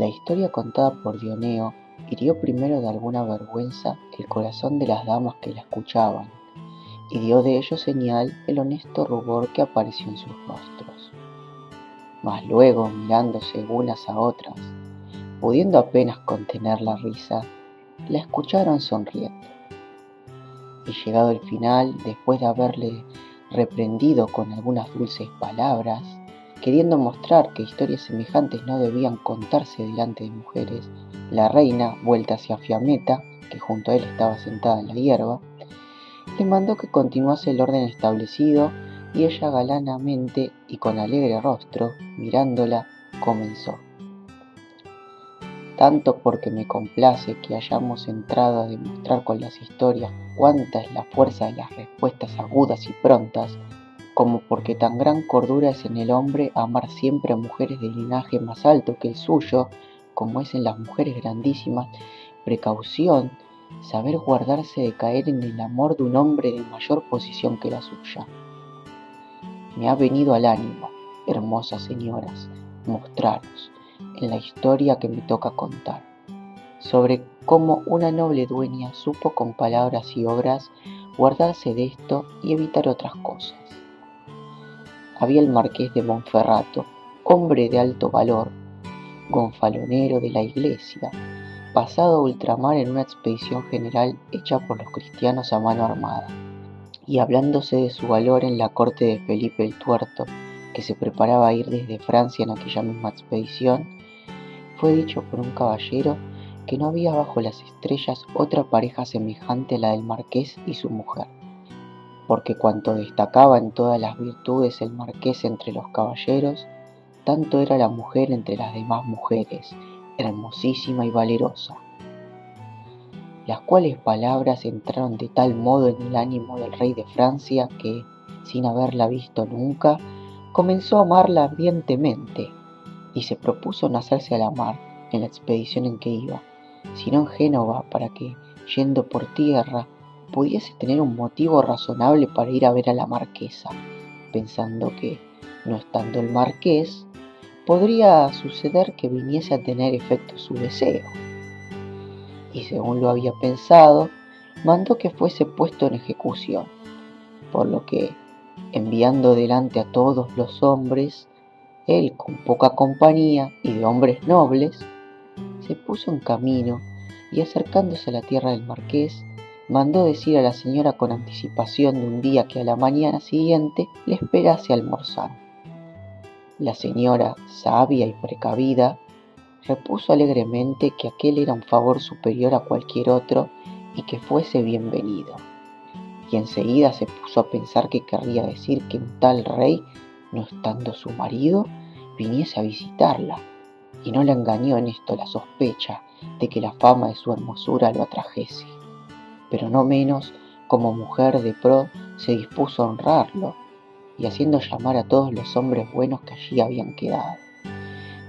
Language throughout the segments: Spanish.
La historia contada por Dioneo hirió primero de alguna vergüenza el corazón de las damas que la escuchaban, y dio de ello señal el honesto rubor que apareció en sus rostros. Mas luego, mirándose unas a otras, pudiendo apenas contener la risa, la escucharon sonriendo. Y llegado el final, después de haberle reprendido con algunas dulces palabras, queriendo mostrar que historias semejantes no debían contarse delante de mujeres, la reina, vuelta hacia Fiameta, que junto a él estaba sentada en la hierba, le mandó que continuase el orden establecido y ella galanamente y con alegre rostro, mirándola, comenzó. Tanto porque me complace que hayamos entrado a demostrar con las historias cuánta es la fuerza de las respuestas agudas y prontas, como porque tan gran cordura es en el hombre amar siempre a mujeres de linaje más alto que el suyo, como es en las mujeres grandísimas, precaución, saber guardarse de caer en el amor de un hombre de mayor posición que la suya. Me ha venido al ánimo, hermosas señoras, mostraros, en la historia que me toca contar, sobre cómo una noble dueña supo con palabras y obras guardarse de esto y evitar otras cosas. Había el marqués de Monferrato, hombre de alto valor, gonfalonero de la iglesia, pasado a ultramar en una expedición general hecha por los cristianos a mano armada, y hablándose de su valor en la corte de Felipe el Tuerto, que se preparaba a ir desde Francia en aquella misma expedición, fue dicho por un caballero que no había bajo las estrellas otra pareja semejante a la del marqués y su mujer, porque cuanto destacaba en todas las virtudes el marqués entre los caballeros, tanto era la mujer entre las demás mujeres, hermosísima y valerosa. Las cuales palabras entraron de tal modo en el ánimo del rey de Francia que, sin haberla visto nunca, comenzó a amarla ardientemente y se propuso no hacerse a la mar en la expedición en que iba, sino en Génova para que, yendo por tierra, pudiese tener un motivo razonable para ir a ver a la marquesa, pensando que, no estando el marqués, podría suceder que viniese a tener efecto su deseo. Y según lo había pensado, mandó que fuese puesto en ejecución, por lo que, enviando delante a todos los hombres, él con poca compañía y de hombres nobles, se puso en camino y acercándose a la tierra del marqués, mandó decir a la señora con anticipación de un día que a la mañana siguiente le esperase almorzar. La señora, sabia y precavida, repuso alegremente que aquel era un favor superior a cualquier otro y que fuese bienvenido. Y enseguida se puso a pensar que querría decir que un tal rey, no estando su marido, viniese a visitarla, y no le engañó en esto la sospecha de que la fama de su hermosura lo atrajese. Pero no menos, como mujer de pro, se dispuso a honrarlo y haciendo llamar a todos los hombres buenos que allí habían quedado.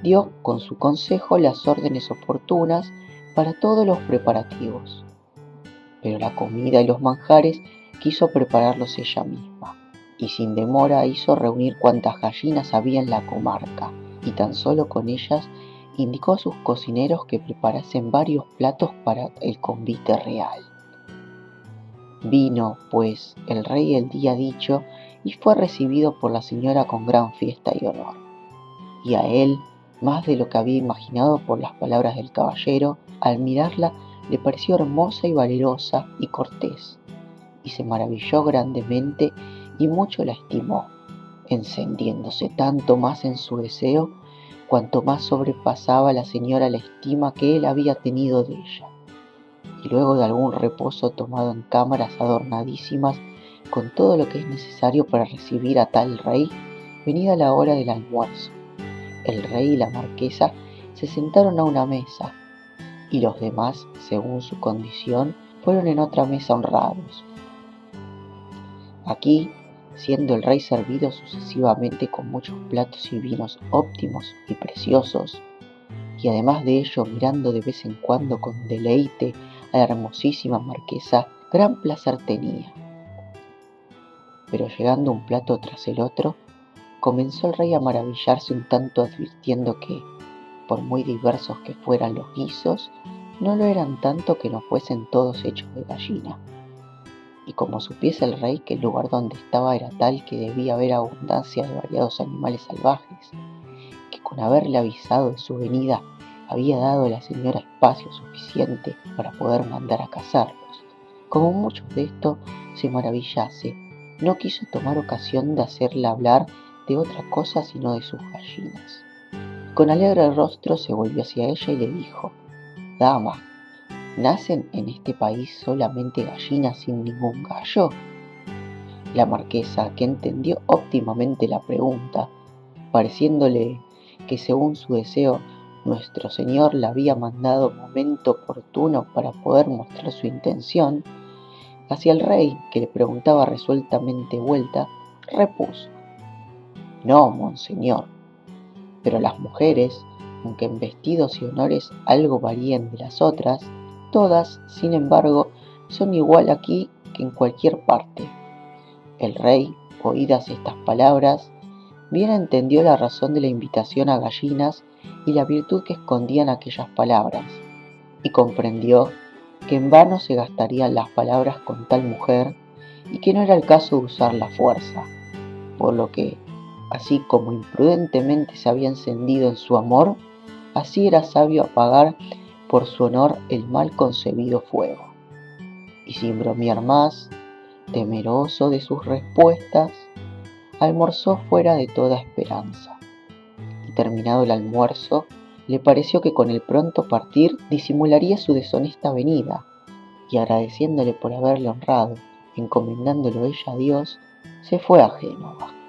Dio con su consejo las órdenes oportunas para todos los preparativos, pero la comida y los manjares quiso prepararlos ella misma, y sin demora hizo reunir cuantas gallinas había en la comarca, y tan solo con ellas indicó a sus cocineros que preparasen varios platos para el convite real. Vino, pues, el rey el día dicho y fue recibido por la señora con gran fiesta y honor. Y a él, más de lo que había imaginado por las palabras del caballero, al mirarla le pareció hermosa y valerosa y cortés, y se maravilló grandemente y mucho la estimó, encendiéndose tanto más en su deseo cuanto más sobrepasaba la señora la estima que él había tenido de ella. Y luego de algún reposo tomado en cámaras adornadísimas con todo lo que es necesario para recibir a tal rey, venida la hora del almuerzo. El rey y la marquesa se sentaron a una mesa, y los demás, según su condición, fueron en otra mesa honrados. Aquí, siendo el rey servido sucesivamente con muchos platos y vinos óptimos y preciosos, y además de ello mirando de vez en cuando con deleite la hermosísima marquesa, gran placer tenía pero llegando un plato tras el otro, comenzó el rey a maravillarse un tanto advirtiendo que, por muy diversos que fueran los guisos, no lo eran tanto que no fuesen todos hechos de gallina. Y como supiese el rey que el lugar donde estaba era tal que debía haber abundancia de variados animales salvajes, que con haberle avisado de su venida había dado a la señora espacio suficiente para poder mandar a cazarlos, como muchos de esto se maravillase, no quiso tomar ocasión de hacerla hablar de otra cosa sino de sus gallinas. Con alegre rostro se volvió hacia ella y le dijo, Dama, ¿nacen en este país solamente gallinas sin ningún gallo? La marquesa, que entendió óptimamente la pregunta, pareciéndole que según su deseo nuestro Señor la había mandado momento oportuno para poder mostrar su intención, hacia el rey, que le preguntaba resueltamente vuelta, repuso, No, monseñor, pero las mujeres, aunque en vestidos y honores algo varían de las otras, todas, sin embargo, son igual aquí que en cualquier parte. El rey, oídas estas palabras, bien entendió la razón de la invitación a gallinas y la virtud que escondían aquellas palabras, y comprendió que en vano se gastarían las palabras con tal mujer y que no era el caso de usar la fuerza, por lo que, así como imprudentemente se había encendido en su amor, así era sabio apagar por su honor el mal concebido fuego. Y sin bromear más, temeroso de sus respuestas, almorzó fuera de toda esperanza. Y terminado el almuerzo, le pareció que con el pronto partir disimularía su deshonesta venida, y agradeciéndole por haberle honrado, encomendándolo ella a Dios, se fue a Génova.